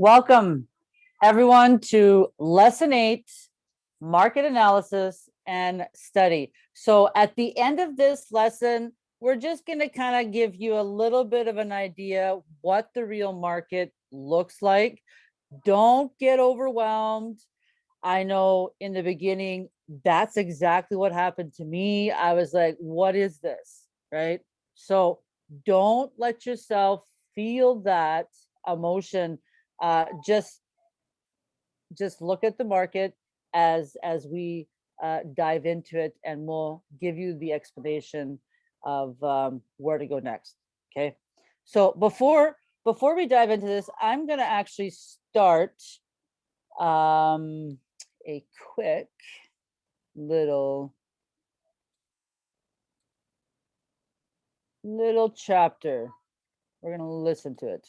Welcome everyone to lesson eight, market analysis and study. So at the end of this lesson, we're just going to kind of give you a little bit of an idea what the real market looks like. Don't get overwhelmed. I know in the beginning, that's exactly what happened to me. I was like, what is this? Right? So don't let yourself feel that emotion. Uh, just, just look at the market as, as we uh, dive into it and we'll give you the explanation of um, where to go next. Okay. So before, before we dive into this, I'm going to actually start um, a quick little little chapter. We're going to listen to it.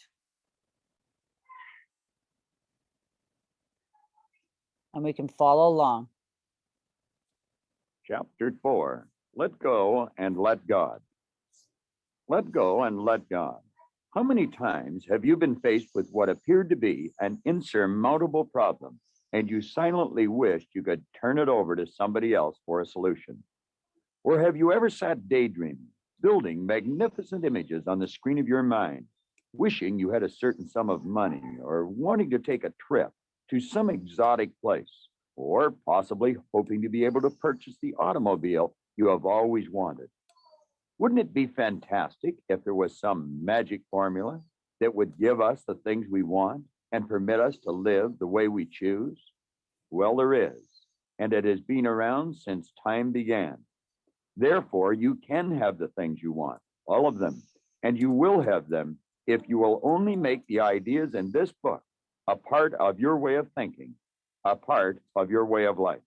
And we can follow along. Chapter 4 Let Go and Let God. Let go and let God. How many times have you been faced with what appeared to be an insurmountable problem and you silently wished you could turn it over to somebody else for a solution? Or have you ever sat daydreaming, building magnificent images on the screen of your mind, wishing you had a certain sum of money or wanting to take a trip to some exotic place, or possibly hoping to be able to purchase the automobile you have always wanted? Wouldn't it be fantastic if there was some magic formula that would give us the things we want and permit us to live the way we choose? Well, there is, and it has been around since time began. Therefore, you can have the things you want, all of them, and you will have them if you will only make the ideas in this book a part of your way of thinking, a part of your way of life.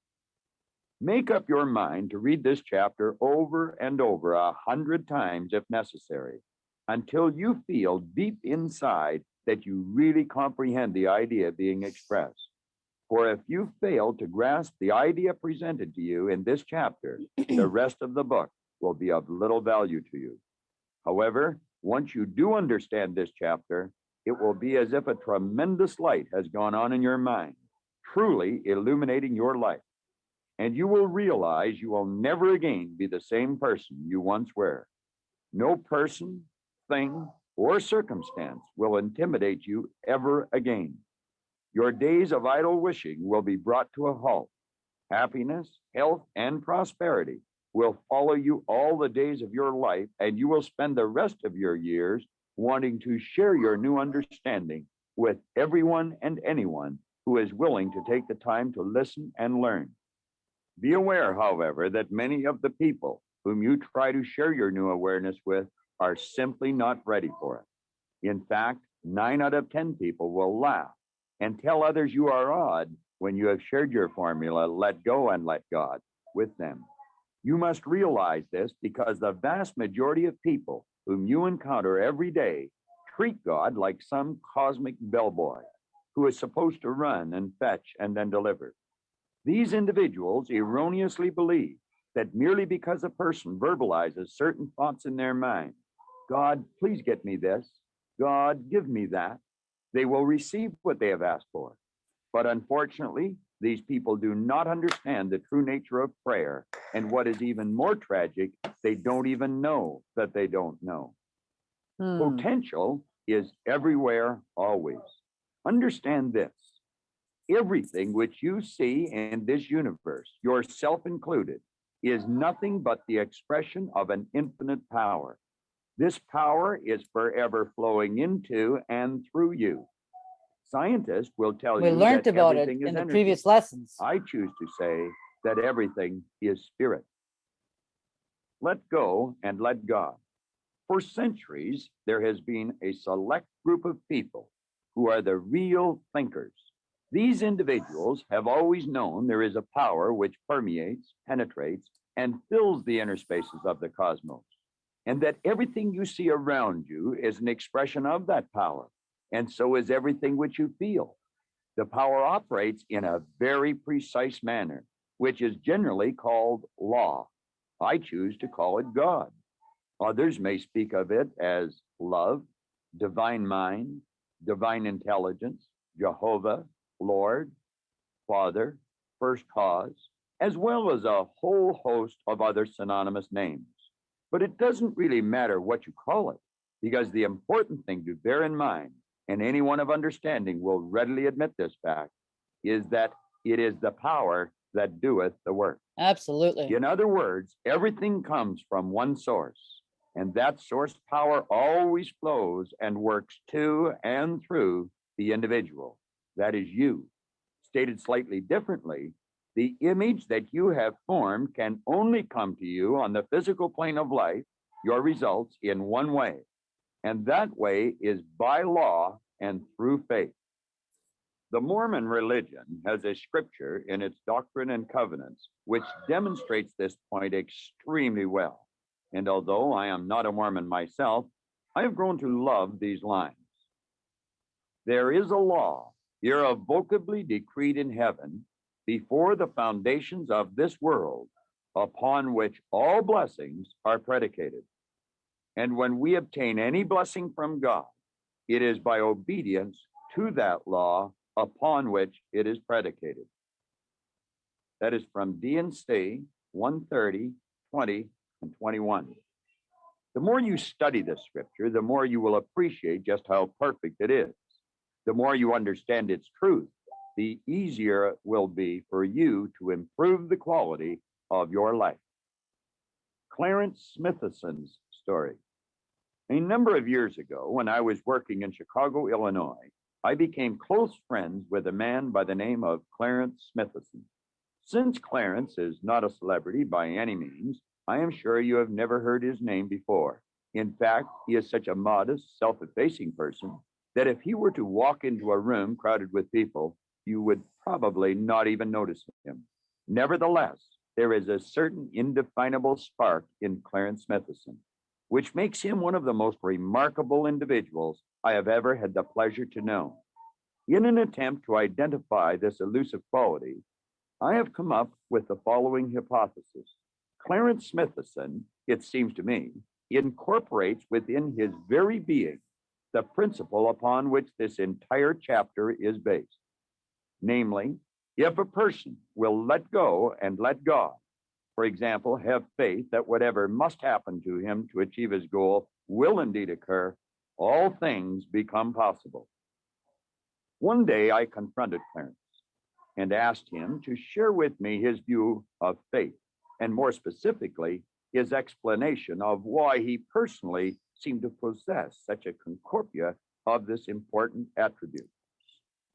Make up your mind to read this chapter over and over a hundred times if necessary, until you feel deep inside that you really comprehend the idea being expressed. For if you fail to grasp the idea presented to you in this chapter, the rest of the book will be of little value to you. However, once you do understand this chapter, it will be as if a tremendous light has gone on in your mind, truly illuminating your life and you will realize you will never again be the same person you once were. No person, thing, or circumstance will intimidate you ever again. Your days of idle wishing will be brought to a halt. Happiness, health, and prosperity will follow you all the days of your life, and you will spend the rest of your years wanting to share your new understanding with everyone and anyone who is willing to take the time to listen and learn. Be aware, however, that many of the people whom you try to share your new awareness with are simply not ready for it. In fact, nine out of 10 people will laugh and tell others you are odd when you have shared your formula, let go and let God, with them. You must realize this because the vast majority of people whom you encounter every day treat God like some cosmic bellboy who is supposed to run and fetch and then deliver. These individuals erroneously believe that merely because a person verbalizes certain thoughts in their mind, God, please get me this, God, give me that, they will receive what they have asked for. But unfortunately, these people do not understand the true nature of prayer. And what is even more tragic, they don't even know that they don't know. Hmm. Potential is everywhere, always. Understand this everything which you see in this universe, yourself included, is nothing but the expression of an infinite power. This power is forever flowing into and through you. Scientists will tell We you learned that about it in the energy. previous lessons. I choose to say that everything is spirit. Let go and let God. For centuries, there has been a select group of people who are the real thinkers. These individuals have always known there is a power which permeates, penetrates, and fills the inner spaces of the cosmos, and that everything you see around you is an expression of that power, and so is everything which you feel. The power operates in a very precise manner, which is generally called law. I choose to call it God. Others may speak of it as love, divine mind, divine intelligence, Jehovah, Lord, Father, First Cause, as well as a whole host of other synonymous names. But it doesn't really matter what you call it, because the important thing to bear in mind, and anyone of understanding will readily admit this fact, is that it is the power that doeth the work. Absolutely. In other words, everything comes from one source, and that source power always flows and works to and through the individual. That is you. Stated slightly differently, the image that you have formed can only come to you on the physical plane of life, your results in one way. And that way is by law and through faith. The Mormon religion has a scripture in its Doctrine and Covenants which demonstrates this point extremely well. And although I am not a Mormon myself, I have grown to love these lines. There is a law irrevocably decreed in heaven before the foundations of this world, upon which all blessings are predicated. And when we obtain any blessing from God, it is by obedience to that law upon which it is predicated. That is from D&C 130, 20, and 21. The more you study this scripture, the more you will appreciate just how perfect it is. The more you understand its truth, the easier it will be for you to improve the quality of your life. Clarence Smithson's story. A number of years ago, when I was working in Chicago, Illinois, I became close friends with a man by the name of Clarence Smithson. Since Clarence is not a celebrity by any means, I am sure you have never heard his name before. In fact, he is such a modest, self-effacing person that if he were to walk into a room crowded with people, you would probably not even notice him. Nevertheless, there is a certain indefinable spark in Clarence Smithson, which makes him one of the most remarkable individuals I have ever had the pleasure to know. In an attempt to identify this elusive quality, I have come up with the following hypothesis. Clarence Smithson, it seems to me, incorporates within his very being the principle upon which this entire chapter is based. Namely, if a person will let go and let God, for example, have faith that whatever must happen to him to achieve his goal will indeed occur, all things become possible. One day I confronted Clarence and asked him to share with me his view of faith, and more specifically, his explanation of why he personally seemed to possess such a concordia of this important attribute.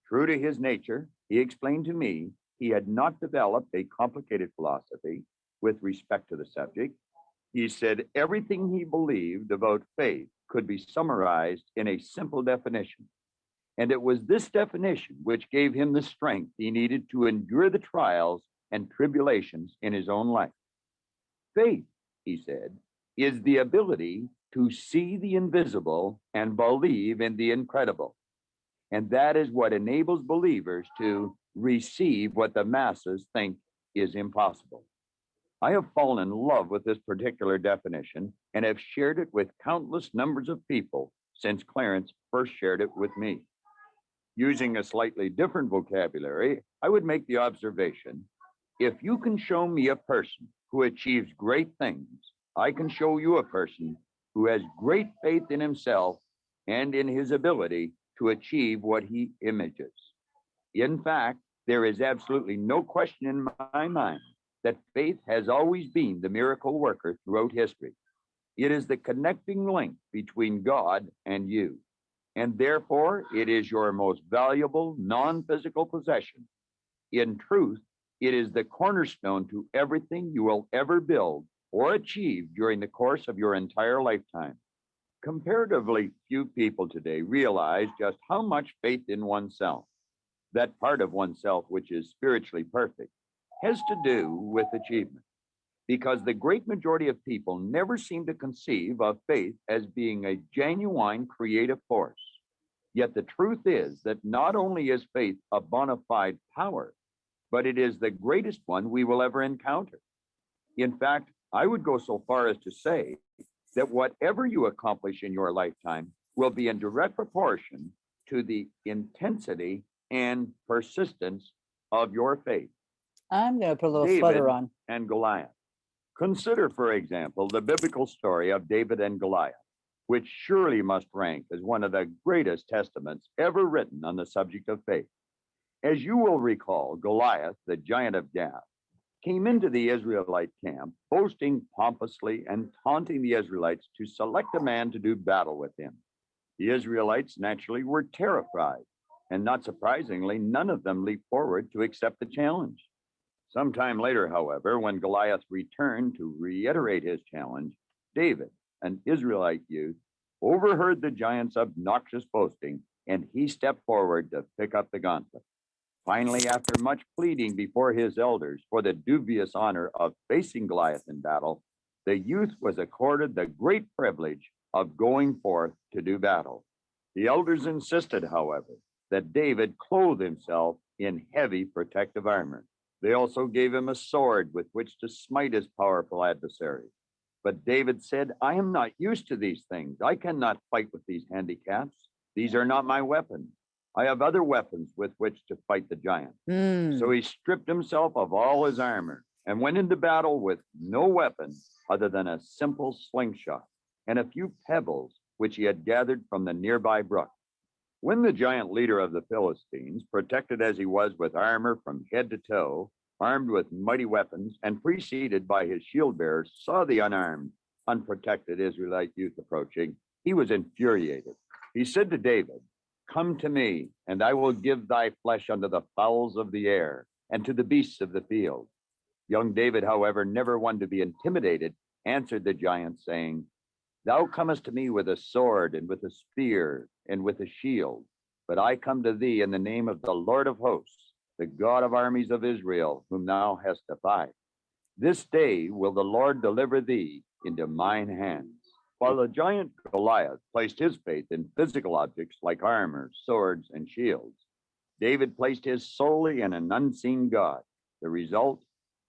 True to his nature, he explained to me he had not developed a complicated philosophy with respect to the subject. He said everything he believed about faith could be summarized in a simple definition. And it was this definition which gave him the strength he needed to endure the trials and tribulations in his own life. Faith, he said, is the ability to see the invisible and believe in the incredible. And that is what enables believers to receive what the masses think is impossible. I have fallen in love with this particular definition and have shared it with countless numbers of people since Clarence first shared it with me. Using a slightly different vocabulary, I would make the observation, if you can show me a person who achieves great things, I can show you a person who has great faith in himself and in his ability to achieve what he images. In fact, there is absolutely no question in my mind that faith has always been the miracle worker throughout history. It is the connecting link between God and you. And therefore, it is your most valuable non-physical possession. In truth, it is the cornerstone to everything you will ever build or achieve during the course of your entire lifetime. Comparatively few people today realize just how much faith in oneself, that part of oneself which is spiritually perfect, has to do with achievement. Because the great majority of people never seem to conceive of faith as being a genuine creative force. Yet the truth is that not only is faith a bona fide power, but it is the greatest one we will ever encounter. In fact, I would go so far as to say that whatever you accomplish in your lifetime will be in direct proportion to the intensity and persistence of your faith I'm gonna put a little David- on. and Goliath. Consider, for example, the biblical story of David and Goliath, which surely must rank as one of the greatest testaments ever written on the subject of faith. As you will recall, Goliath, the giant of Gath, came into the Israelite camp, boasting pompously and taunting the Israelites to select a man to do battle with him. The Israelites naturally were terrified, and not surprisingly, none of them leaped forward to accept the challenge. Sometime later, however, when Goliath returned to reiterate his challenge, David, an Israelite youth, overheard the giant's obnoxious boasting, and he stepped forward to pick up the gauntlet. Finally, after much pleading before his elders for the dubious honor of facing Goliath in battle, the youth was accorded the great privilege of going forth to do battle. The elders insisted, however, that David clothe himself in heavy protective armor. They also gave him a sword with which to smite his powerful adversary. But David said, I am not used to these things. I cannot fight with these handicaps. These are not my weapons. I have other weapons with which to fight the giant. Hmm, So he stripped himself of all his armor and went into battle with no weapon other than a simple slingshot and a few pebbles which he had gathered from the nearby brook. When the giant leader of the Philistines, protected as he was with armor from head to toe, armed with mighty weapons, and preceded by his shield bearers, saw the unarmed, unprotected Israelite youth approaching, he was infuriated. He said to David, Come to me, and I will give thy flesh unto the fowls of the air and to the beasts of the field. Young David, however, never one to be intimidated, answered the giant, saying, Thou comest to me with a sword and with a spear and with a shield, but I come to thee in the name of the Lord of hosts, the God of armies of Israel, whom thou hast defied. This day will the Lord deliver thee into mine hands. While the giant Goliath placed his faith in physical objects like armor, swords, and shields, David placed his solely in an unseen God. The result,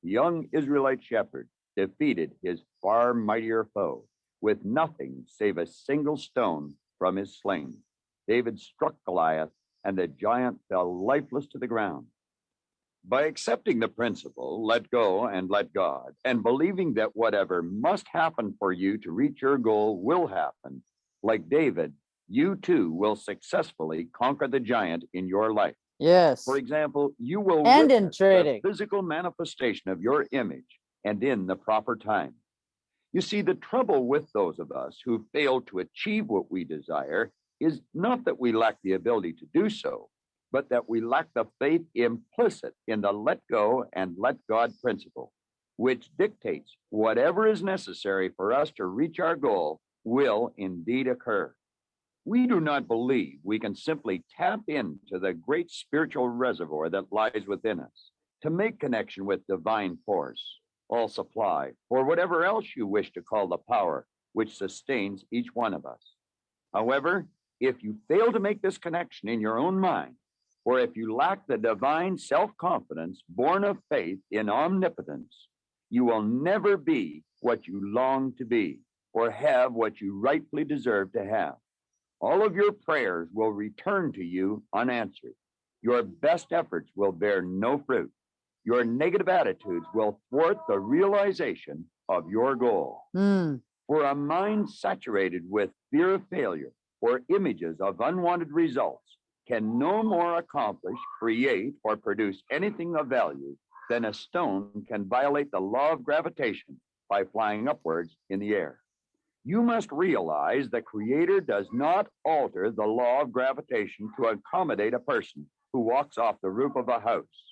the young Israelite shepherd defeated his far mightier foe with nothing save a single stone from his sling. David struck Goliath, and the giant fell lifeless to the ground. By accepting the principle, let go and let God, and believing that whatever must happen for you to reach your goal will happen, like David, you too will successfully conquer the giant in your life. yes, For example, you will And in witness the physical manifestation of your image and in the proper time. You see, the trouble with those of us who fail to achieve what we desire is not that we lack the ability to do so, but that we lack the faith implicit in the let go and let God principle, which dictates whatever is necessary for us to reach our goal will indeed occur. We do not believe we can simply tap into the great spiritual reservoir that lies within us to make connection with divine force, all supply, or whatever else you wish to call the power which sustains each one of us. However, if you fail to make this connection in your own mind, or if you lack the divine self confidence born of faith in omnipotence, you will never be what you long to be or have what you rightfully deserve to have. All of your prayers will return to you unanswered. Your best efforts will bear no fruit. Your negative attitudes will thwart the realization of your goal. Hmm, For a mind saturated with fear of failure or images of unwanted results can no more accomplish, create, or produce anything of value than a stone can violate the law of gravitation by flying upwards in the air. You must realize the Creator does not alter the law of gravitation to accommodate a person who walks off the roof of a house,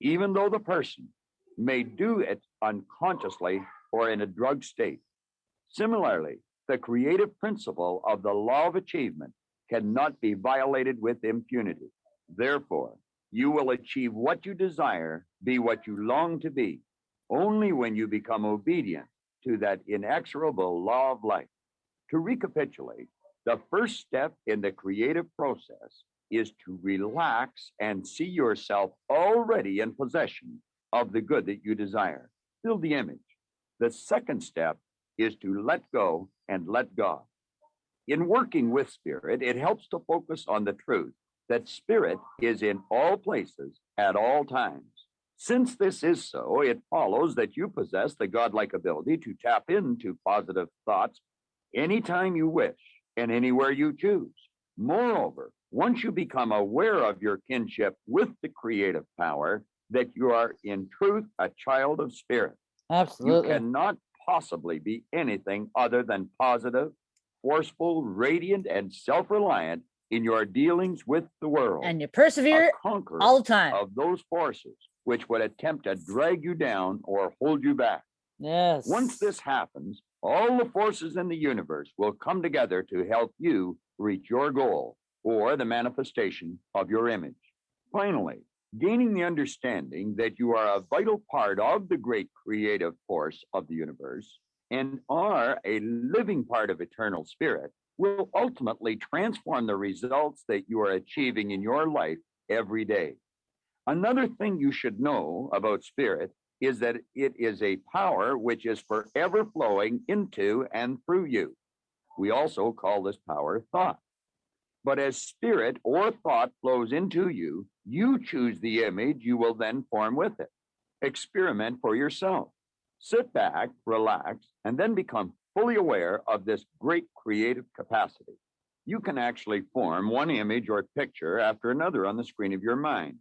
even though the person may do it unconsciously or in a drug state. Similarly, the creative principle of the law of achievement cannot be violated with impunity. Therefore, you will achieve what you desire, be what you long to be, only when you become obedient to that inexorable law of life. To recapitulate, the first step in the creative process is to relax and see yourself already in possession of the good that you desire. Build the image. The second step is to let go and let God. In working with spirit, it helps to focus on the truth that spirit is in all places at all times. Since this is so, it follows that you possess the godlike ability to tap into positive thoughts anytime you wish and anywhere you choose. Moreover, once you become aware of your kinship with the creative power, that you are in truth a child of spirit. Absolutely. You cannot possibly be anything other than positive, forceful, radiant, and self-reliant in your dealings with the world. And you persevere all the time. of those forces which would attempt to drag you down or hold you back. Yes. Once this happens, all the forces in the universe will come together to help you reach your goal or the manifestation of your image. Finally, gaining the understanding that you are a vital part of the great creative force of the universe and are a living part of eternal spirit will ultimately transform the results that you are achieving in your life every day. Another thing you should know about spirit is that it is a power which is forever flowing into and through you. We also call this power thought. But as spirit or thought flows into you, you choose the image you will then form with it. Experiment for yourself. Sit back, relax, and then become fully aware of this great creative capacity. You can actually form one image or picture after another on the screen of your mind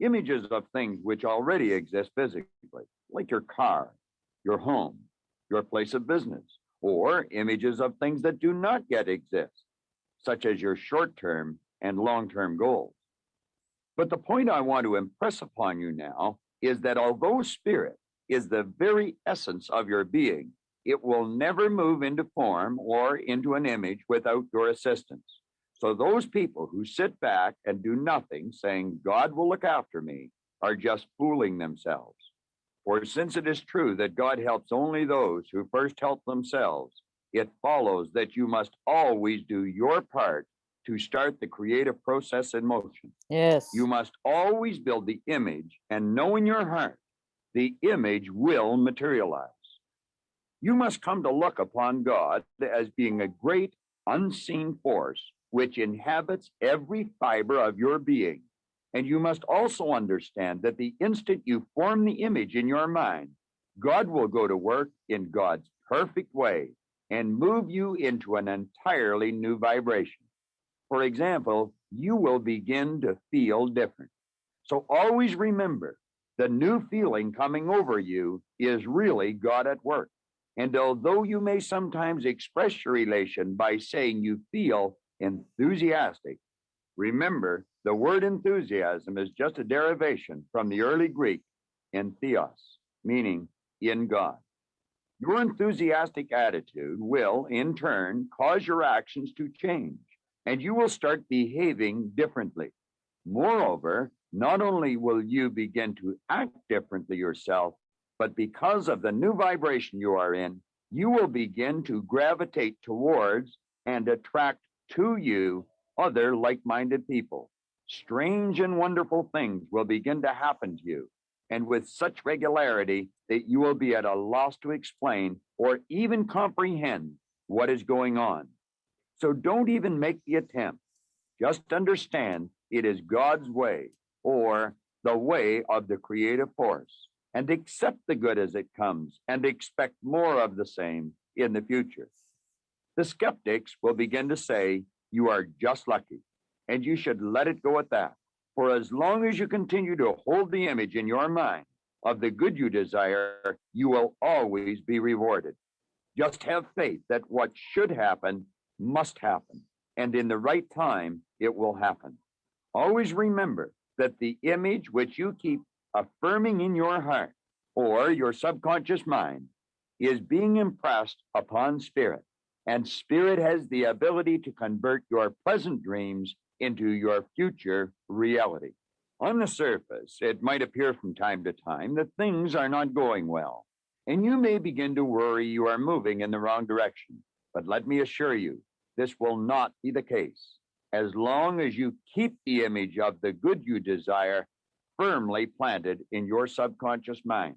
images of things which already exist physically, like your car, your home, your place of business, or images of things that do not yet exist, such as your short-term and long-term goals. But the point I want to impress upon you now is that although spirit is the very essence of your being, it will never move into form or into an image without your assistance. So those people who sit back and do nothing, saying, God will look after me, are just fooling themselves. For since it is true that God helps only those who first help themselves, it follows that you must always do your part to start the creative process in motion. Yes. You must always build the image and know in your heart, the image will materialize. You must come to look upon God as being a great unseen force which inhabits every fiber of your being. And you must also understand that the instant you form the image in your mind, God will go to work in God's perfect way and move you into an entirely new vibration. For example, you will begin to feel different. So always remember the new feeling coming over you is really God at work. And although you may sometimes express your elation by saying you feel enthusiastic, remember the word enthusiasm is just a derivation from the early Greek entheos, meaning in God. Your enthusiastic attitude will, in turn, cause your actions to change, and you will start behaving differently. Moreover, not only will you begin to act differently yourself, but because of the new vibration you are in, you will begin to gravitate towards and attract to you other like-minded people. Strange and wonderful things will begin to happen to you, and with such regularity that you will be at a loss to explain or even comprehend what is going on. So don't even make the attempt. Just understand it is God's way or the way of the creative force and accept the good as it comes and expect more of the same in the future. The skeptics will begin to say, you are just lucky and you should let it go at that. For as long as you continue to hold the image in your mind of the good you desire, you will always be rewarded. Just have faith that what should happen must happen, and in the right time, it will happen. Always remember that the image which you keep affirming in your heart or your subconscious mind is being impressed upon spirit, and spirit has the ability to convert your present dreams into your future reality. On the surface, it might appear from time to time that things are not going well, and you may begin to worry you are moving in the wrong direction. But let me assure you, this will not be the case. As long as you keep the image of the good you desire firmly planted in your subconscious mind.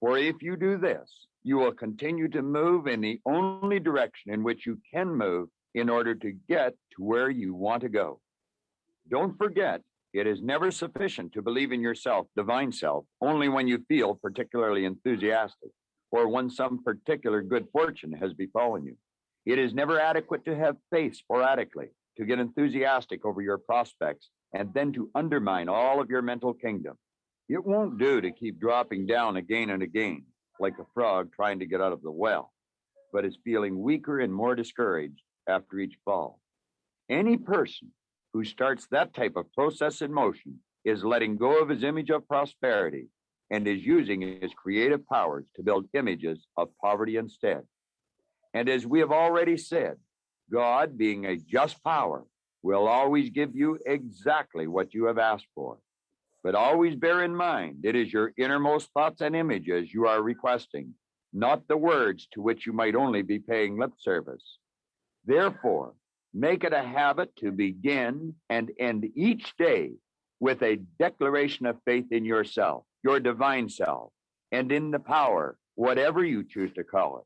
For if you do this, you will continue to move in the only direction in which you can move in order to get to where you want to go. Don't forget, it is never sufficient to believe in yourself, divine self, only when you feel particularly enthusiastic or when some particular good fortune has befallen you. It is never adequate to have faith sporadically, to get enthusiastic over your prospects, and then to undermine all of your mental kingdom. It won't do to keep dropping down again and again, like a frog trying to get out of the well, but is feeling weaker and more discouraged after each fall. Any person who starts that type of process in motion is letting go of his image of prosperity and is using his creative powers to build images of poverty instead. And as we have already said, God, being a just power, will always give you exactly what you have asked for. But always bear in mind, it is your innermost thoughts and images you are requesting, not the words to which you might only be paying lip service. Therefore, make it a habit to begin and end each day with a declaration of faith in yourself, your divine self, and in the power, whatever you choose to call it.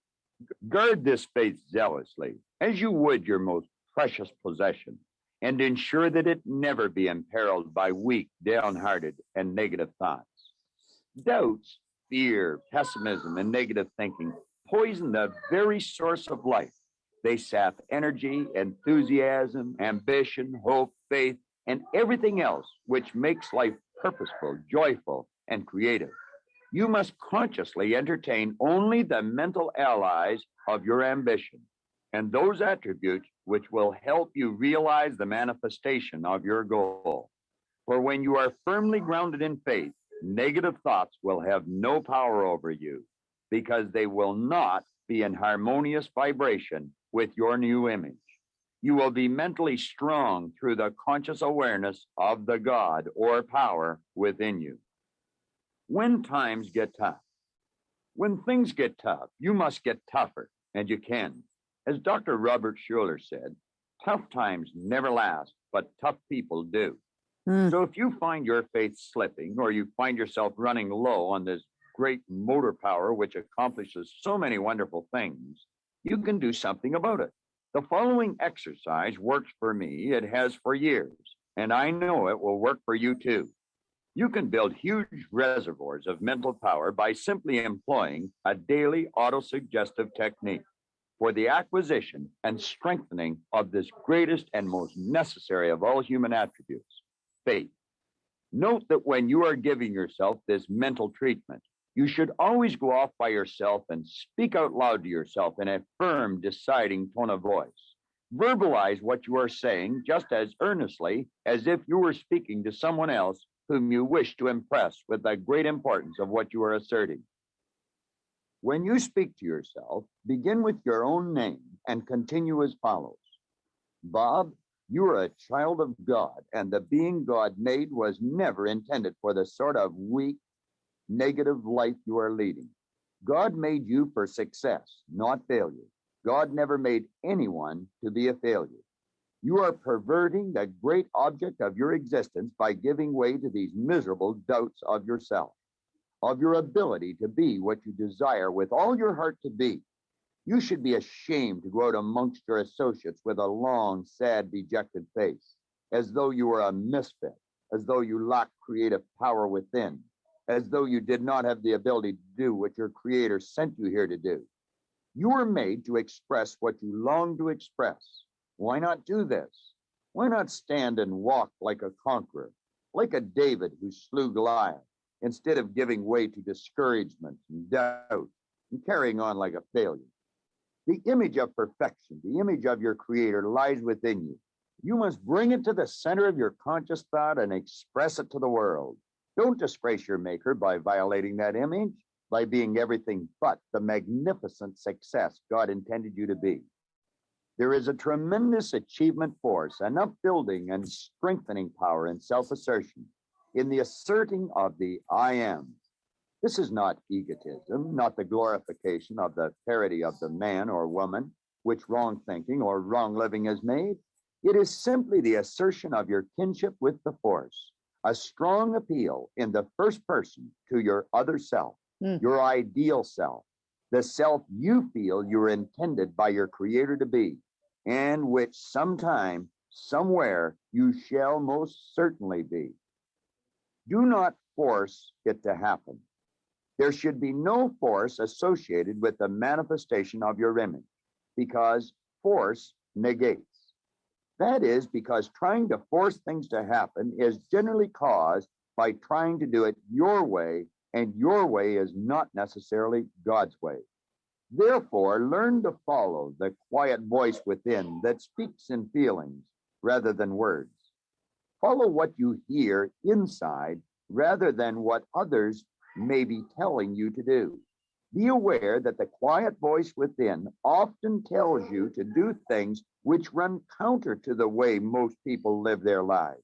Guard this faith zealously, as you would your most precious possession, and ensure that it never be imperiled by weak, downhearted, and negative thoughts. Doubts, fear, pessimism, and negative thinking poison the very source of life. They sap energy, enthusiasm, ambition, hope, faith, and everything else which makes life purposeful, joyful, and creative. You must consciously entertain only the mental allies of your ambition and those attributes which will help you realize the manifestation of your goal. For when you are firmly grounded in faith, negative thoughts will have no power over you because they will not be in harmonious vibration with your new image. You will be mentally strong through the conscious awareness of the God or power within you. When times get tough, when things get tough, you must get tougher, and you can. As Dr. Robert Schuller said, tough times never last, but tough people do. Hmm. So if you find your faith slipping or you find yourself running low on this great motor power which accomplishes so many wonderful things, you can do something about it. The following exercise works for me. It has for years, and I know it will work for you too. You can build huge reservoirs of mental power by simply employing a daily autosuggestive technique for the acquisition and strengthening of this greatest and most necessary of all human attributes, faith. Note that when you are giving yourself this mental treatment, you should always go off by yourself and speak out loud to yourself in a firm, deciding tone of voice. Verbalize what you are saying just as earnestly as if you were speaking to someone else whom you wish to impress with the great importance of what you are asserting. When you speak to yourself, begin with your own name and continue as follows. Bob, you are a child of God, and the being God made was never intended for the sort of weak, negative life you are leading. God made you for success, not failure. God never made anyone to be a failure. You are perverting the great object of your existence by giving way to these miserable doubts of yourself, of your ability to be what you desire with all your heart to be. You should be ashamed to go out amongst your associates with a long, sad, dejected face, as though you were a misfit, as though you lacked creative power within, as though you did not have the ability to do what your creator sent you here to do. You were made to express what you long to express. Why not do this? Why not stand and walk like a conqueror, like a David who slew Goliath, instead of giving way to discouragement and doubt and carrying on like a failure? The image of perfection, the image of your creator lies within you. You must bring it to the center of your conscious thought and express it to the world. Don't disgrace your maker by violating that image, by being everything but the magnificent success God intended you to be. There is a tremendous achievement force, an upbuilding and strengthening power in self-assertion, in the asserting of the I am. This is not egotism, not the glorification of the parity of the man or woman, which wrong thinking or wrong living has made. It is simply the assertion of your kinship with the force, a strong appeal in the first person to your other self, Hmm. your ideal self, the self you feel you're intended by your creator to be. and which sometime, somewhere, you shall most certainly be. Do not force it to happen. There should be no force associated with the manifestation of your image because force negates. That is because trying to force things to happen is generally caused by trying to do it your way, and your way is not necessarily God's way. Therefore, learn to follow the quiet voice within that speaks in feelings rather than words. Follow what you hear inside rather than what others may be telling you to do. Be aware that the quiet voice within often tells you to do things which run counter to the way most people live their lives.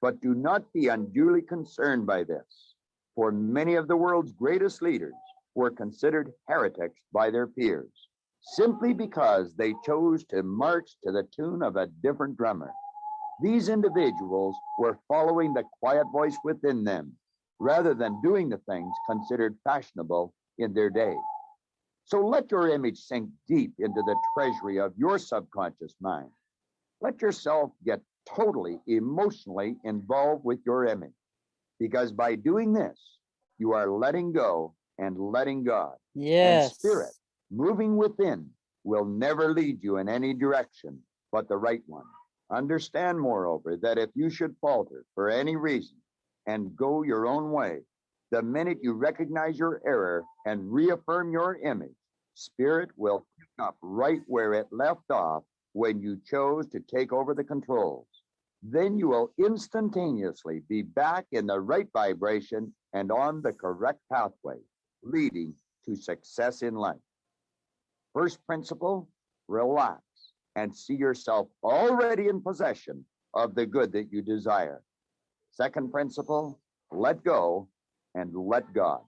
But do not be unduly concerned by this, for many of the world's greatest leaders were considered heretics by their peers, simply because they chose to march to the tune of a different drummer. These individuals were following the quiet voice within them rather than doing the things considered fashionable in their day. So let your image sink deep into the treasury of your subconscious mind. Let yourself get totally emotionally involved with your image, because by doing this, you are letting go and letting God. And spirit moving within will never lead you in any direction but the right one. Understand, moreover, that if you should falter for any reason and go your own way, the minute you recognize your error and reaffirm your image, spirit will pick up right where it left off when you chose to take over the controls. Then you will instantaneously be back in the right vibration and on the correct pathway, leading to success in life. First principle, relax and see yourself already in possession of the good that you desire. Second principle, let go and let God.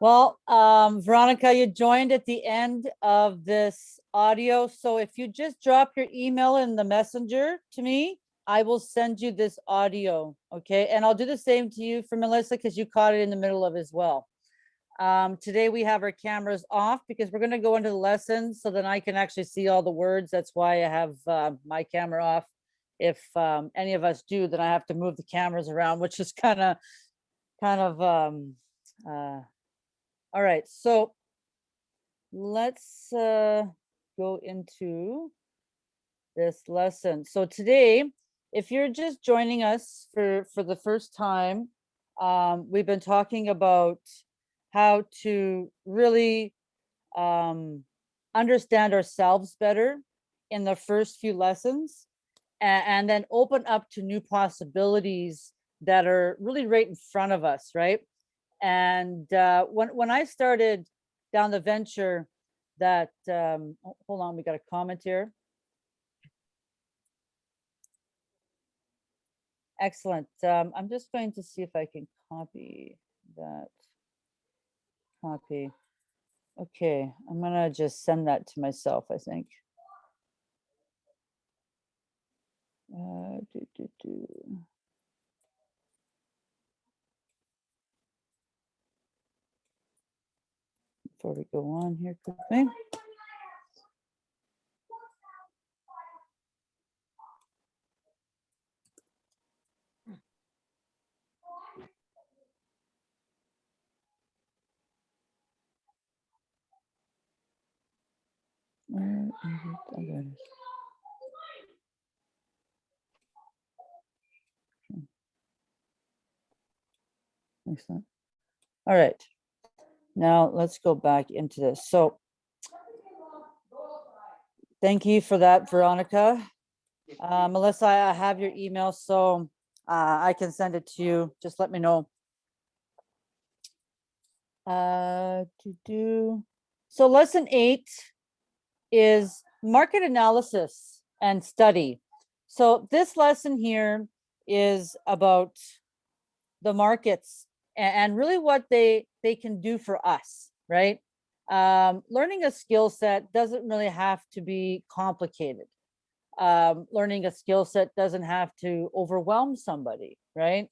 Well, um, Veronica, you joined at the end of this audio. So if you just drop your email in the messenger to me, I will send you this audio, okay? And I'll do the same to you for Melissa because you caught it in the middle of as well. Um, today we have our cameras off because we're gonna go into the lessons so then I can actually see all the words. That's why I have uh, my camera off. If um, any of us do, then I have to move the cameras around, which is kind of, kind of, um, uh, all right, so let's uh, go into this lesson. So today, if you're just joining us for, for the first time, um, we've been talking about how to really um, understand ourselves better in the first few lessons a- and then open up to new possibilities that are really right in front of us, right? And uh, when when I started down the venture, that um, hold on, we got a comment here. Excellent. Um, I'm just going to see if I can copy that. Copy. Okay, I'm gonna just send that to myself. I think. Uh, do, do, do. before we go on here quickly. Where is it? Oh, there it is. Okay. Excellent. All right. Now let's go back into this. So thank you for that, Veronica. Uh, Melissa, I have your email, so uh, I can send it to you. Just let me know. Uh, to do, so lesson eight is market analysis and study. So this lesson here is about the markets and, really what they they can do for us, right? Um, learning a skill set doesn't really have to be complicated. Um, learning a skill set doesn't have to overwhelm somebody, right?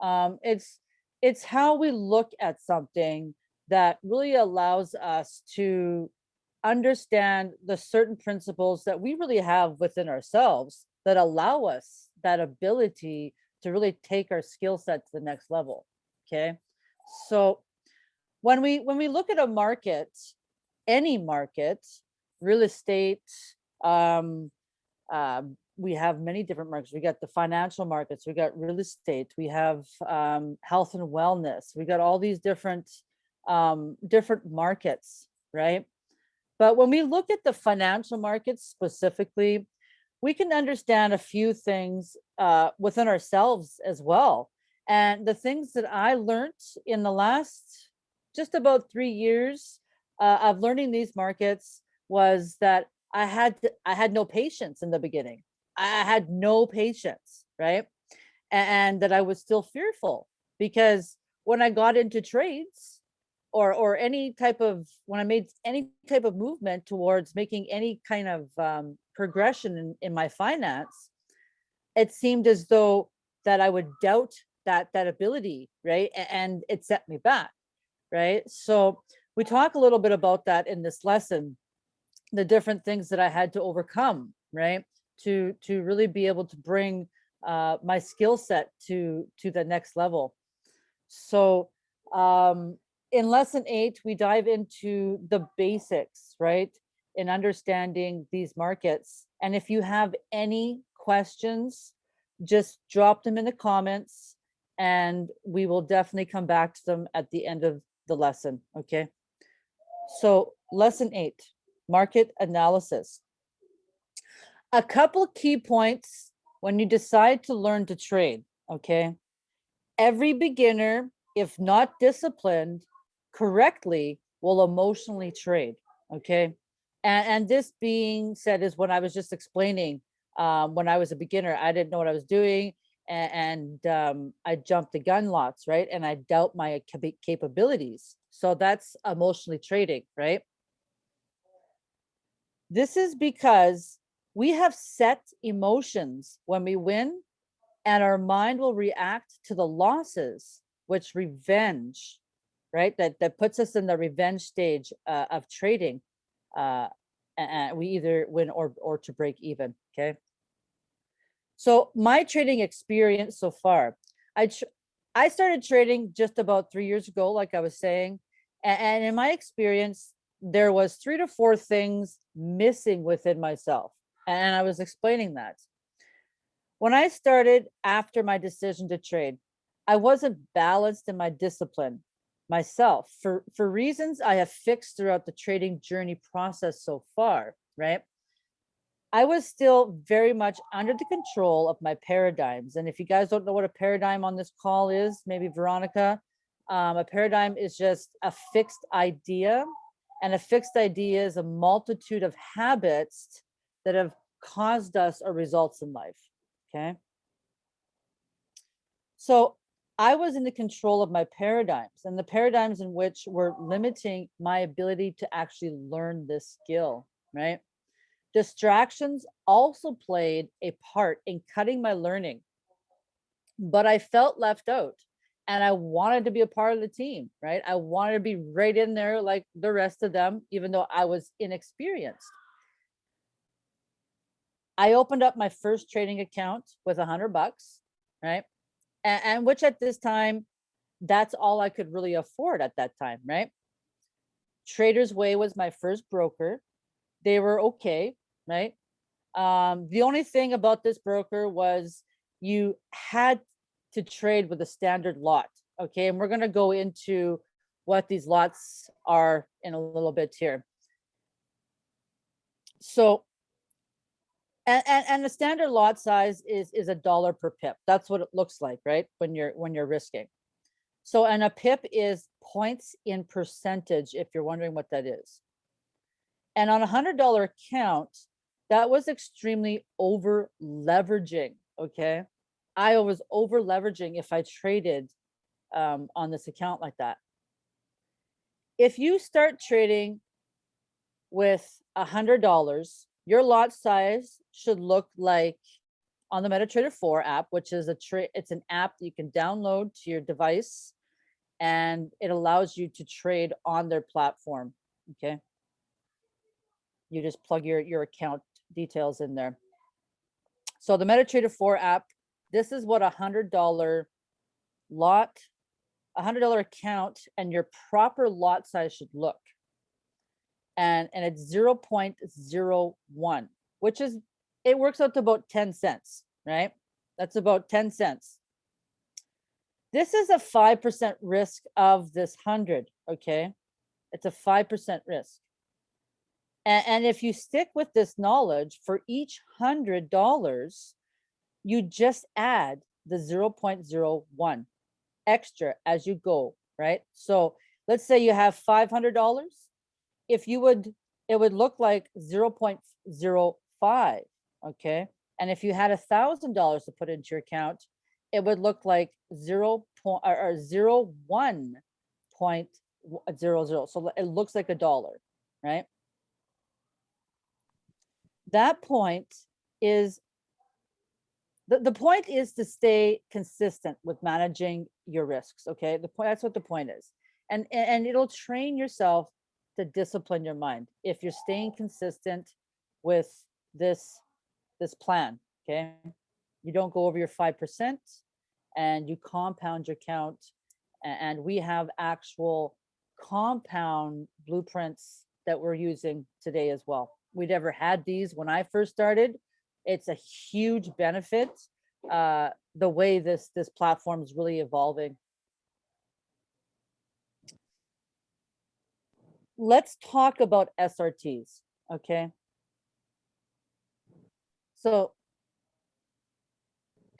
Um, it's it's how we look at something that really allows us to understand the certain principles that we really have within ourselves that allow us that ability to really take our skill set to the next level. Okay. So when we when we look at a market, any market, real estate, um, uh, we have many different markets. We got the financial markets, we got real estate, we have um, health and wellness, we got all these different um, different markets, right? But when we look at the financial markets specifically, we can understand a few things uh, within ourselves as well. And the things that I learned in the last just about three years uh, of learning these markets was that I had to, I had no patience in the beginning. I had no patience, right? And that I was still fearful because when I got into trades, or or any type of when I made any type of movement towards making any kind of um, progression in, in my finance, it seemed as though that I would doubt that that ability, right? And it set me back, right? So we talk a little bit about that in this lesson, the different things that I had to overcome, right? To to really be able to bring uh, my skill set to to the next level. So um, in lesson eight, we dive into the basics, right? In understanding these markets. And if you have any questions, just drop them in the comments and we will definitely come back to them at the end of the lesson, okay? So lesson eight, market analysis. A couple key points when you decide to learn to trade, okay? Every beginner, if not disciplined, correctly will emotionally trade. Okay. And, and this being said is what I was just explaining um, when I was a beginner, I didn't know what I was doing. And, um, I jumped the gun lots, right? And I doubt my capa- capabilities. So that's emotionally trading, right? This is because we have set emotions when we win and our mind will react to the losses, which revenge right? That that puts us in the revenge stage uh, of trading. Uh, and we either win or or to break even. Okay. So my trading experience so far, I I started trading just about three years ago, like I was saying, and, and in my experience, there was three to four things missing within myself, and I was explaining that. When I started after my decision to trade, I wasn't balanced in my discipline myself for for reasons I have fixed throughout the trading journey process so far, right? I was still very much under the control of my paradigms. And if you guys don't know what a paradigm on this call is, maybe Veronica, um, a paradigm is just a fixed idea. And a fixed idea is a multitude of habits that have caused us our results in life. Okay. So I was in the control of my paradigms and the paradigms in which were limiting my ability to actually learn this skill, right? Distractions also played a part in cutting my learning, but I felt left out and I wanted to be a part of the team, right? I wanted to be right in there like the rest of them, even though I was inexperienced. I opened up my first trading account with a hundred bucks, right? and, and which at this time, that's all I could really afford at that time, right? Traders Way was my first broker. They were okay, right? Um, the only thing about this broker was you had to trade with a standard lot. Okay, and we're gonna go into what these lots are in a little bit here. So and, and, and the standard lot size is is a dollar per pip. That's what it looks like, right? When you're when you're risking. So and a pip is points in percentage, if you're wondering what that is. And on a hundred dollar account, that was extremely over leveraging. Okay. I was over leveraging if I traded um, on this account like that. If you start trading with a hundred dollars your lot size should look like on the MetaTrader 4 app, which is a trade, it's an app that you can download to your device and it allows you to trade on their platform. Okay. You just plug your, your account details in there. So the MetaTrader 4 app, this is what a hundred dollar lot, a hundred dollar account and your proper lot size should look. And, and it's 0.01, which is, it works out to about 10 cents, right? That's about 10 cents. This is a 5% risk of this hundred, okay? It's a 5% risk. And, and if you stick with this knowledge for each hundred dollars, you just add the 0.01 extra as you go, right? So let's say you have $500. If you would, it would look like 0.05, okay? And if you had a thousand dollars to put into your account, it would look like zero point or, zero one point zero zero. So it looks like a dollar, right? That point is the, the point is to stay consistent with managing your risks. Okay, the point that's what the point is, and and it'll train yourself to discipline your mind if you're staying consistent with this this plan. Okay, you don't go over your five percent, and you compound your count. And we have actual compound blueprints that we're using today as well. We never had these when I first started. It's a huge benefit. Uh, the way this this platform is really evolving. Let's talk about SRTs, okay? So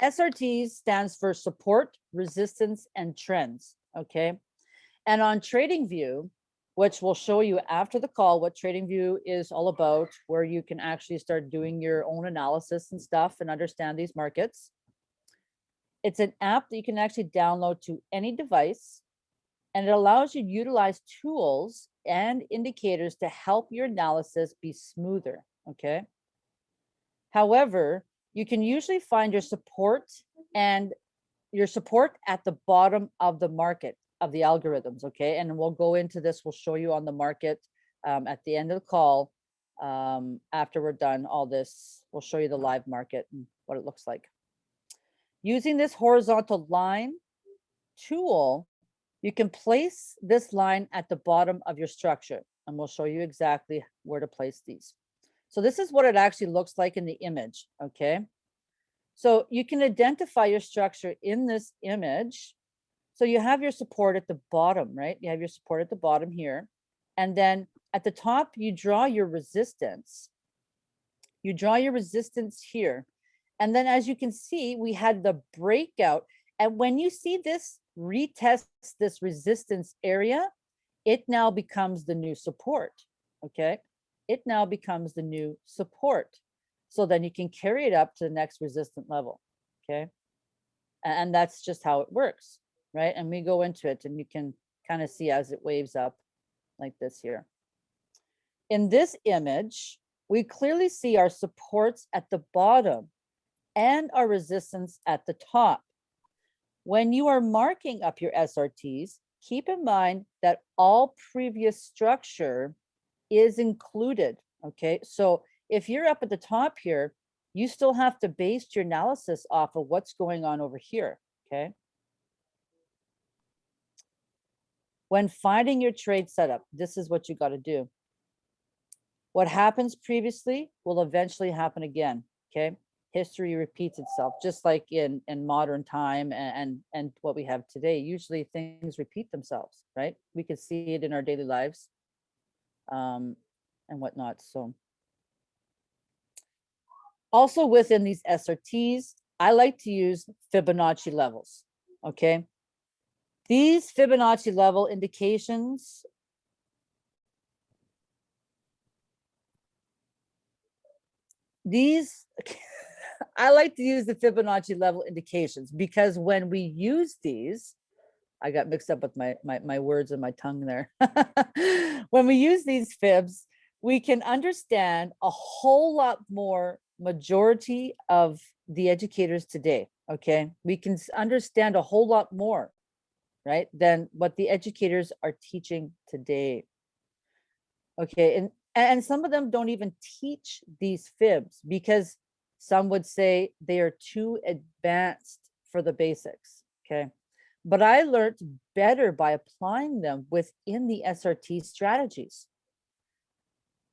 SRTs stands for support, resistance, and trends, okay? And on TradingView, which we'll show you after the call what TradingView is all about, where you can actually start doing your own analysis and stuff and understand these markets. It's an app that you can actually download to any device, and it allows you to utilize tools and indicators to help your analysis be smoother, okay? However, you can usually find your support and your support at the bottom of the market of the algorithms, okay? And we'll go into this, we'll show you on the market um, at the end of the call. Um, after we're done all this, we'll show you the live market and what it looks like. Using this horizontal line tool, you can place this line at the bottom of your structure and we'll show you exactly where to place these. So this is what it actually looks like in the image, okay? So you can identify your structure in this image. So you have your support at the bottom, right? You have your support at the bottom here. And then at the top, you draw your resistance. You draw your resistance here. And then as you can see, we had the breakout. And when you see this retest this resistance area, it now becomes the new support, okay? It now becomes the new support. So then you can carry it up to the next resistant level, okay? And that's just how it works, right? And we go into it and you can kind of see as it waves up like this here. In this image, we clearly see our supports at the bottom and our resistance at the top. When you are marking up your SRTs, keep in mind that all previous structure is included, okay? So if you're up at the top here, you still have to base your analysis off of what's going on over here, okay? When finding your trade setup, this is what you got to do. What happens previously will eventually happen again, okay? History repeats itself, just like in, in modern time a- and, and what we have today. Usually things repeat themselves, right? We can see it in our daily lives um, and whatnot, so. Also within these SRTs, I like to use Fibonacci levels, okay? These Fibonacci level indications these I like to use the Fibonacci level indications because when we use these, I got mixed up with my my, my words and my tongue there. when we use these fibs, we can understand a whole lot more majority of the educators today. Okay, we can understand a whole lot more, right, than what the educators are teaching today. Okay, and And some of them don't even teach these fibs because some would say they are too advanced for the basics, okay? But I learned better by applying them within the SRT strategies.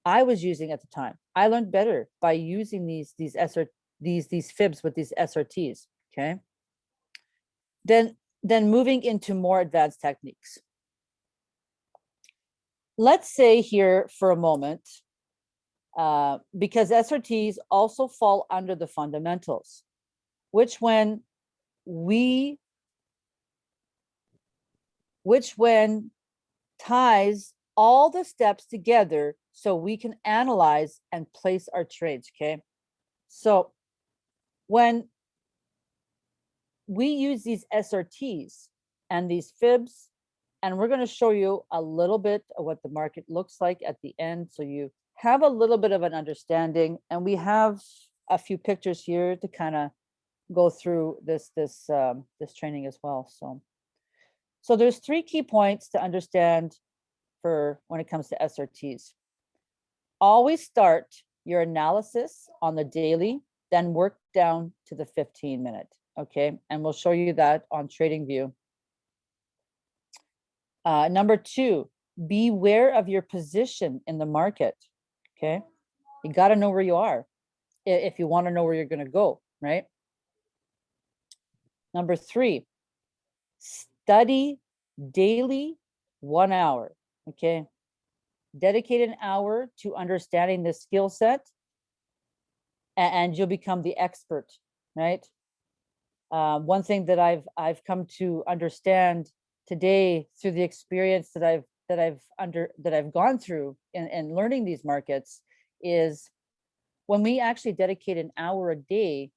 I was using at the time. I learned better by using these these SR these these fibs with these SRTs, okay? Then then moving into more advanced techniques. Let's say here for a moment, uh, because SRTs also fall under the fundamentals, which when we, which when ties all the steps together so we can analyze and place our trades, okay? So when we use these SRTs and these fibs, and we're going to show you a little bit of what the market looks like at the end. So you have a little bit of an understanding and we have a few pictures here to kind of go through this this um, this training as well. So, so there's three key points to understand for when it comes to SRTs. Always start your analysis on the daily, then work down to the 15 minute okay? And we'll show you that on TradingView. Uh, number two, beware of your position in the market, okay? You gotta know where you are if you wanna know where you're gonna go, right? Number three, study daily one hour, okay? Dedicate an hour to understanding the skill set and you'll become the expert, right? Uh, one thing that I've I've come to understand today through the experience that I've that I've under that I've gone through in, in learning these markets is when we actually dedicate an hour a day,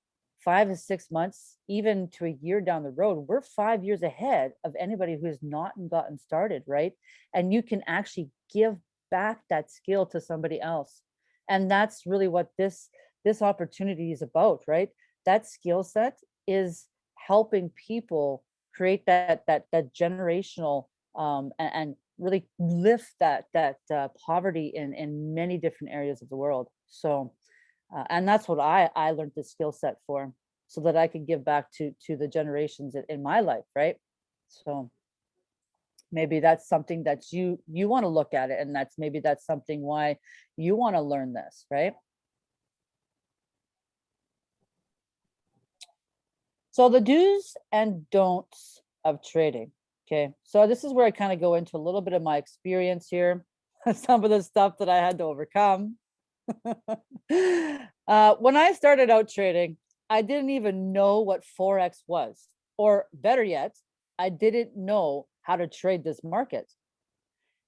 five to six months, even to a year down the road, we're five years ahead of anybody who has not gotten started, right? And you can actually give back that skill to somebody else. And that's really what this this opportunity is about, right? That skill set is helping people create that that that generational um, and, and really lift that that uh, poverty in in many different areas of the world. So, uh, and that's what I I learned the skill set for, so that I could give back to to the generations in, in my life, right? So maybe that's something that you you want to look at it, and that's maybe that's something why you want to learn this, right? So the do's and don'ts of trading. Okay, so this is where I kind of go into a little bit of my experience here, some of the stuff that I had to overcome. uh, when I started out trading, I didn't even know what Forex was, or better yet, I didn't know how to trade this market.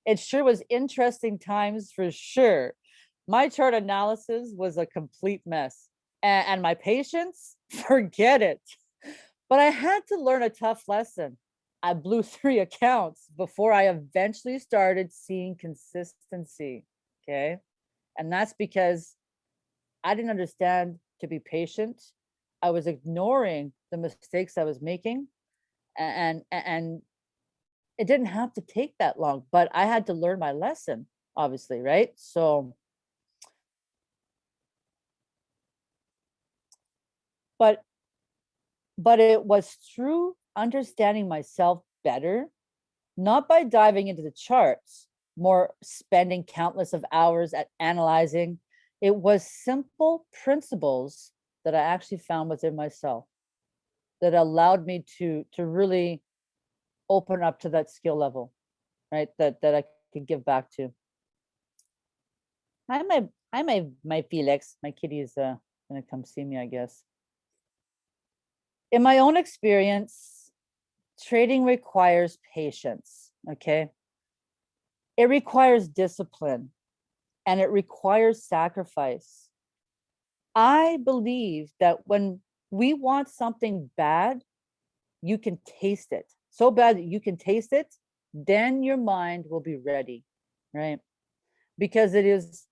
It sure was interesting times for sure. My chart analysis was a complete mess, and, and my patience, forget it. But I had to learn a tough lesson. I blew three accounts before I eventually started seeing consistency. Okay. And that's because I didn't understand to be patient. I was ignoring the mistakes I was making. And, and, it didn't have to take that long, but I had to learn my lesson, obviously, right? So, but but it was through understanding myself better, not by diving into the charts, more spending countless of hours at analyzing. It was simple principles that I actually found within myself that allowed me to to really open up to that skill level, right? That that I could give back to. Hi, my hi, my my Felix. My kitty is uh gonna come see me, I guess in my own experience, trading requires patience, okay? It requires discipline and it requires sacrifice. I believe that when we want something bad, you can taste it. So bad that you can taste it, then your mind will be ready, right? Because it is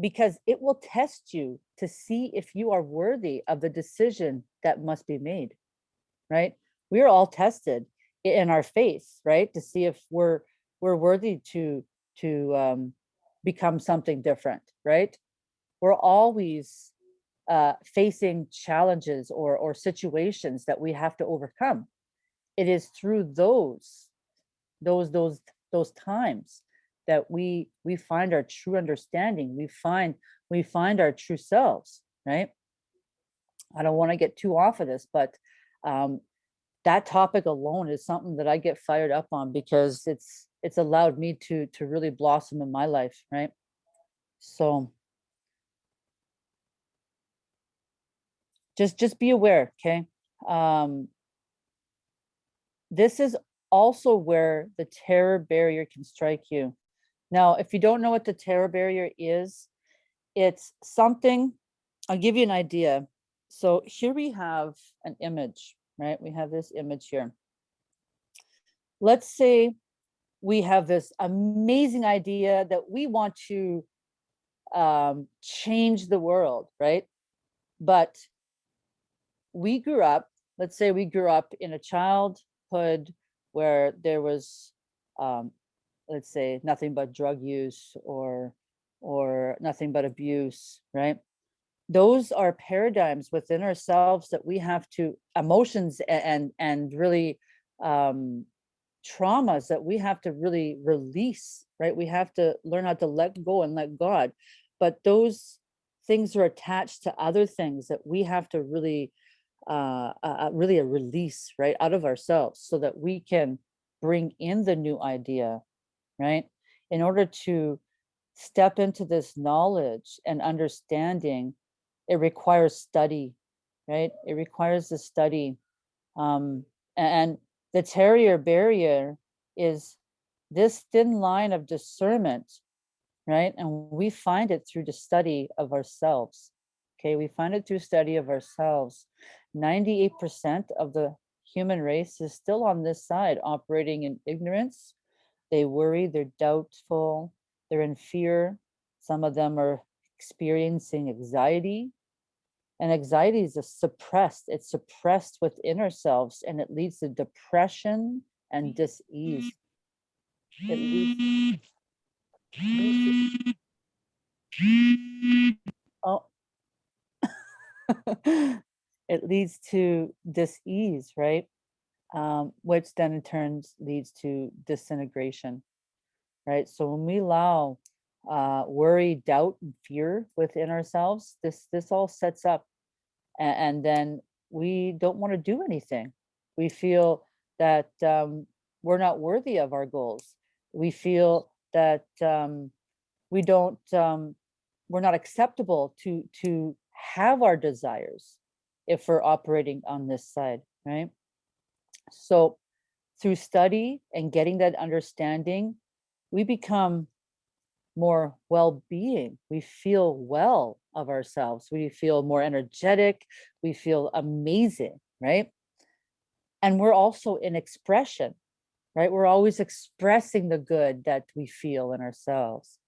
because it will test you to see if you are worthy of the decision that must be made right we are all tested in our faith right to see if we're we're worthy to to um become something different, right? We're always uh, facing challenges or, or situations that we have to overcome. It is through those, those, those, those times that we, we find our true understanding. We find, we find our true selves, right? I don't want to get too off of this, but um, that topic alone is something that I get fired up on because it's it's allowed me to to really blossom in my life, right? So just just be aware, okay? Um, this is also where the terror barrier can strike you. Now, if you don't know what the terror barrier is, it's something, I'll give you an idea. So here we have an image, right? We have this image here. Let's say we have this amazing idea that we want to um, change the world, right? But we grew up, let's say we grew up in a childhood where there was, um, let's say, nothing but drug use or or nothing but abuse, right? Those are paradigms within ourselves that we have to emotions and and really um, traumas that we have to really release, right? We have to learn how to let go and let God. But those things are attached to other things that we have to really uh, uh, uh, really a release right out of ourselves so that we can bring in the new idea right? In order to step into this knowledge and understanding it requires study right? It requires the study um and the terror barrier is this thin line of discernment right? And we find it through the study of ourselves okay? We find it through study of ourselves. 98% of the human race is still on this side operating in ignorance. They worry, they're doubtful, they're in fear. Some of them are experiencing anxiety. And anxiety is a suppressed, it's suppressed within ourselves and it leads to depression and dis-ease. Oh. it leads to dis-ease, right? Um, which then in turns leads to disintegration, right? So when we allow uh, worry, doubt, and fear within ourselves, this this all sets up, and, and then we don't want to do anything. We feel that um, we're not worthy of our goals. We feel that um, we don't, um, we're not acceptable to to have our desires if we're operating on this side, right? So through study and getting that understanding, we become more well-being. We feel well of ourselves. We feel more energetic. We feel amazing, right? And we're also in expression, right? We're always expressing the good that we feel in ourselves.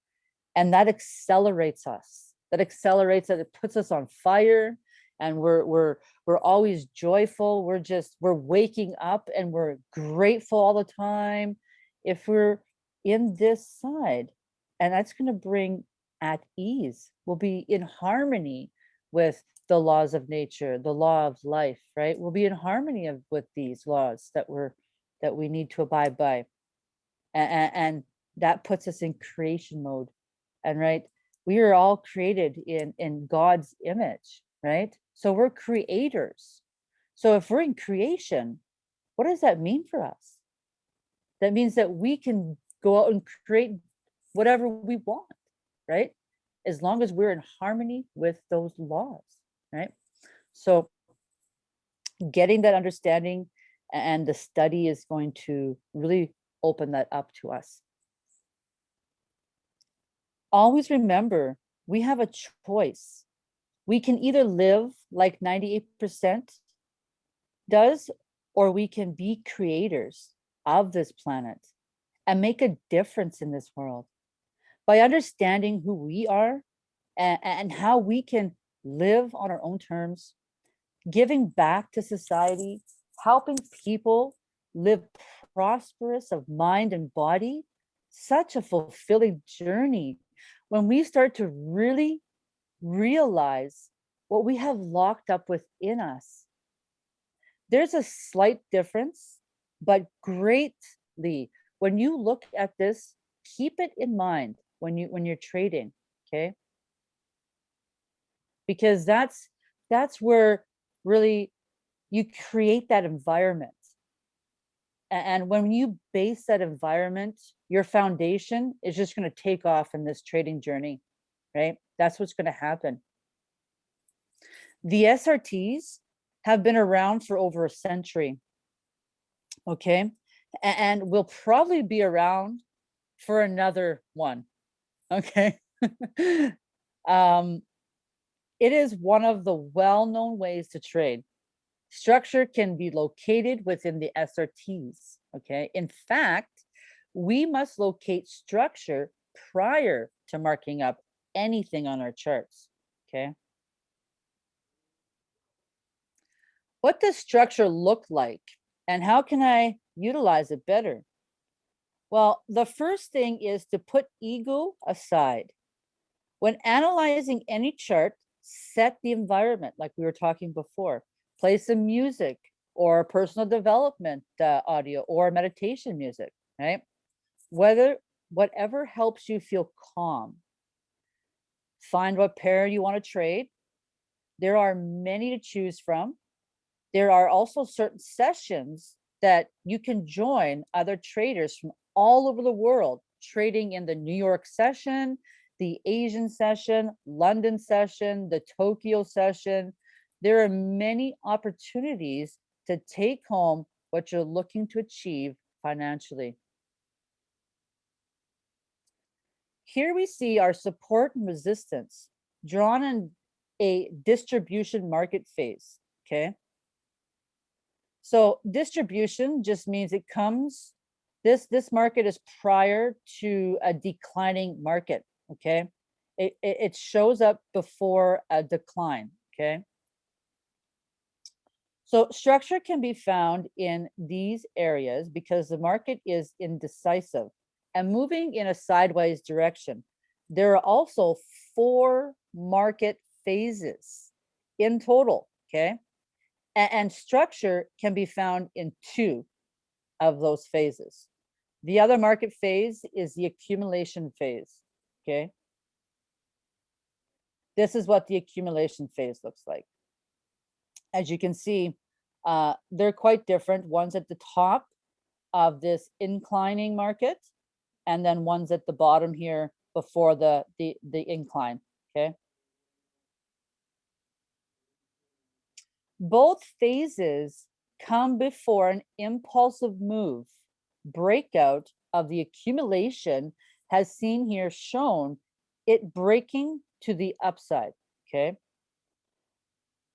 And that accelerates us. That accelerates it. It puts us on fire and we're we're we're always joyful we're just we're waking up and we're grateful all the time if we're in this side and that's going to bring at ease. We'll be in harmony with the laws of nature the law of life right? We'll be in harmony of with these laws that we're that we need to abide by and, and that puts us in creation mode and right? We are all created in in god's image right so we're creators. So if we're in creation, what does that mean for us? That means that we can go out and create whatever we want, right? As long as we're in harmony with those laws, right? So getting that understanding and the study is going to really open that up to us. Always remember, we have a choice we can either live like 98% does, or we can be creators of this planet and make a difference in this world. By understanding who we are and, and how we can live on our own terms, giving back to society, helping people live prosperous of mind and body, such a fulfilling journey. When we start to really realize what we have locked up within us. There's a slight difference, but greatly, when you look at this, keep it in mind when you when you're trading, okay? Because that's that's where really you create that environment. And when you base that environment, your foundation is just going to take off in this trading journey, right? That's what's going to happen. The SRTs have been around for over a century. Okay. And will probably be around for another one. Okay. um, it is one of the well-known ways to trade. Structure can be located within the SRTs. Okay. In fact, we must locate structure prior to marking up anything on our charts. Okay. What does structure look like and how can I utilize it better? Well, the first thing is to put ego aside. When analyzing any chart, set the environment like we were talking before. Play some music or personal development uh, audio or meditation music, right? Whether whatever helps you feel calm. Find what pair you want to trade. There are many to choose from. There are also certain sessions that you can join other traders from all over the world trading in the New York session, the Asian session, London session, the Tokyo session. There are many opportunities to take home what you're looking to achieve financially. Here we see our support and resistance drawn in a distribution market phase, okay? So distribution just means it comes, this, this market is prior to a declining market, okay? It, it, it shows up before a decline, okay? So structure can be found in these areas because the market is indecisive and moving in a sideways direction. There are also four market phases in total, okay? A- And, structure can be found in two of those phases. The other market phase is the accumulation phase, okay? This is what the accumulation phase looks like. As you can see, uh, they're quite different. One's at the top of this inclining market, and then one's at the bottom here before the the the incline. Okay. Both phases come before an impulsive move. Breakout of the accumulation has seen here shown it breaking to the upside. Okay.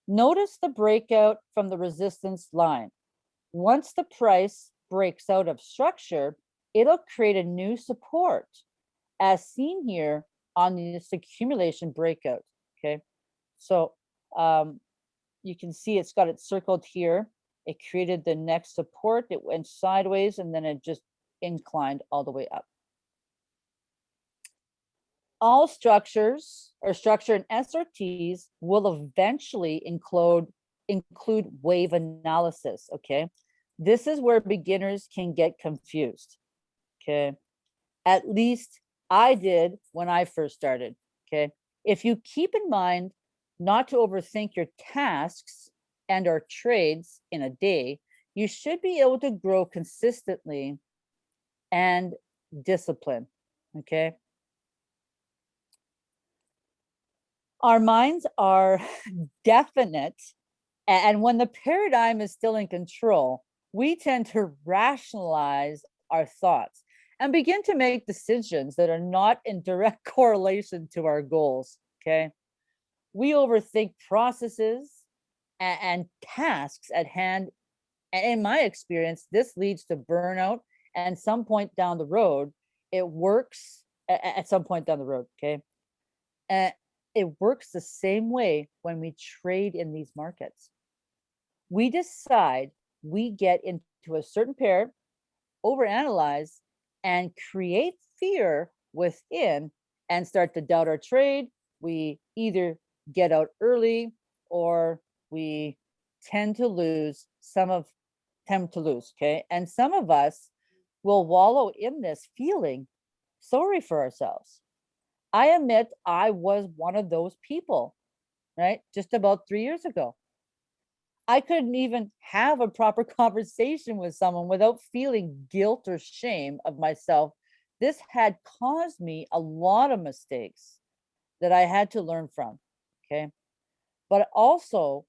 Notice the breakout from the resistance line. Once the price breaks out of structure, it'll create a new support as seen here on this accumulation breakout, okay? So um, you can see it's got it circled here. It created the next support, it went sideways and then it just inclined all the way up. All structures or structure and SRTs will eventually include include wave analysis, okay? This is where beginners can get confused, okay? At least I did when I first started, okay? If you keep in mind not to overthink your tasks and or trades in a day, you should be able to grow consistently and discipline, okay? Our minds are definite, and when the paradigm is still in control, we tend to rationalize our thoughts and begin to make decisions that are not in direct correlation to our goals, okay? We overthink processes a- and, tasks at hand. And in my experience, this leads to burnout and some point down the road, it works a- a- at some point down the road, okay? And it works the same way when we trade in these markets. We decide we get into a certain pair, overanalyze, and create fear within and start to doubt our trade, we either get out early or we tend to lose some of tend to lose, okay? And some of us will wallow in this feeling sorry for ourselves. I admit I was one of those people, right? Just about three years ago. I couldn't even have a proper conversation with someone without feeling guilt or shame of myself. This had caused me a lot of mistakes that I had to learn from, okay? But also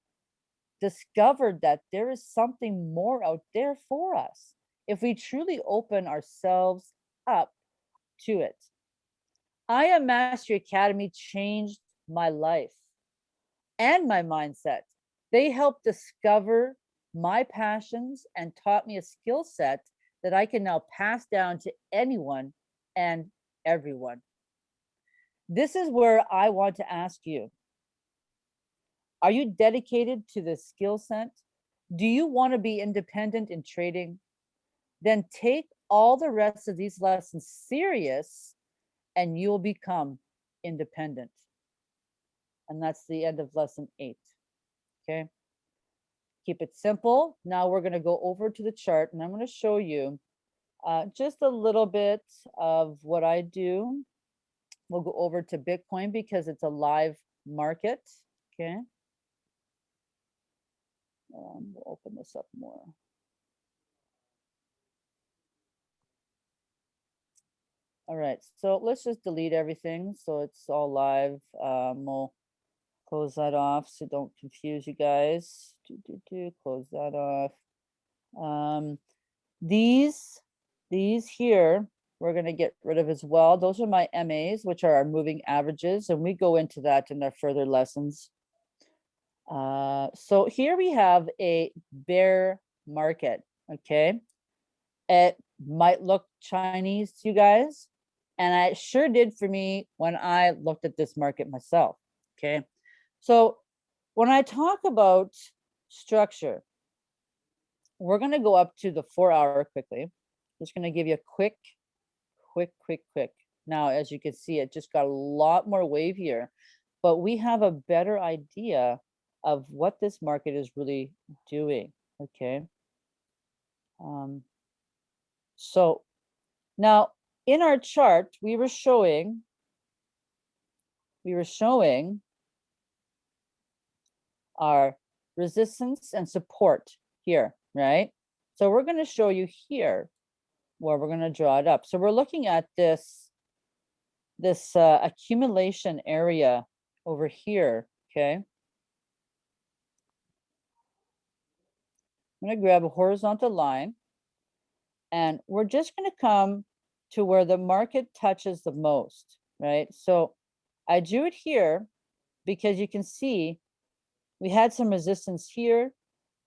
discovered that there is something more out there for us if we truly open ourselves up to it. I Am Mastery Academy changed my life and my mindset. They helped discover my passions and taught me a skill set that I can now pass down to anyone and everyone. This is where I want to ask you, are you dedicated to the skill set? Do you want to be independent in trading? Then take all the rest of these lessons serious and you'll become independent. And that's the end of lesson eight. Okay. Keep it simple. Now we're going to go over to the chart and I'm going to show you uh, just a little bit of what I do. We'll go over to Bitcoin because it's a live market. Okay. Um, we'll open this up more. All right, so let's just delete everything so it's all live. Um, we'll close that off so don't confuse you guys. Do, do, do, close that off. Um, these, these here, we're going to get rid of as well. Those are my MAs, which are our moving averages, and we go into that in our further lessons. Uh, so here we have a bear market, okay? It might look Chinese to you guys, and it sure did for me when I looked at this market myself, okay? So when I talk about structure, we're gonna go up to the four hour quickly. Just gonna give you a quick, quick, quick, quick. Now, as you can see, it just got a lot more wavier, but we have a better idea of what this market is really doing, okay? Um, so now in our chart, we were showing, we were showing our resistance and support here, right? So we're going to show you here where we're going to draw it up. So we're looking at this, this uh, accumulation area over here, okay? I'm going to grab a horizontal line and we're just going to come to where the market touches the most, right? So I drew it here because you can see we had some resistance here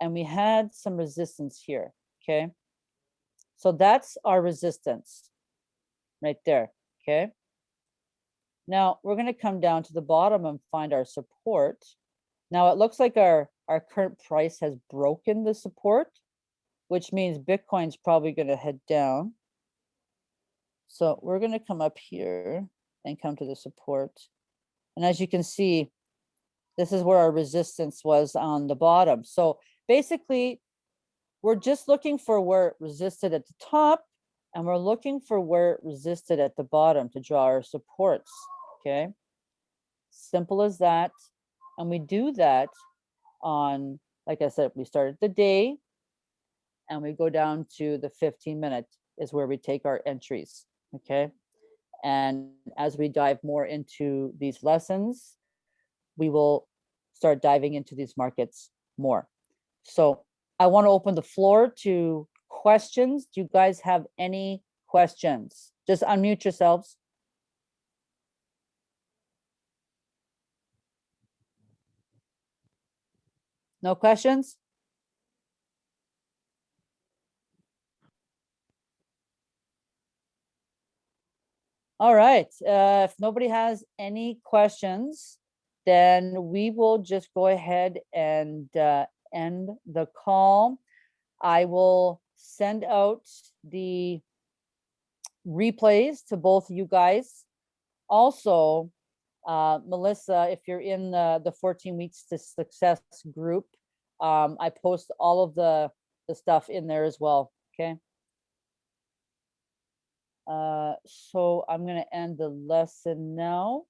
and we had some resistance here, okay? So that's our resistance right there, okay? Now we're gonna come down to the bottom and find our support. Now it looks like our our current price has broken the support, which means Bitcoin's probably going to head down. So we're going to come up here and come to the support. And as you can see, this is where our resistance was on the bottom. So basically, we're just looking for where it resisted at the top and we're looking for where it resisted at the bottom to draw our supports, okay? Simple as that. And we do that on, like I said, we started the day and we go down to the 15 minute is where we take our entries, okay? And as we dive more into these lessons, we will start diving into these markets more. So I want to open the floor to questions. Do you guys have any questions? Just unmute yourselves. No questions? All right, uh, if nobody has any questions, then we will just go ahead and uh, end the call. I will send out the replays to both you guys Also, uh, Melissa, if you're in the, the 14 weeks to success group, um, I post all of the, the stuff in there as well, okay? Uh, so I'm gonna end the lesson now.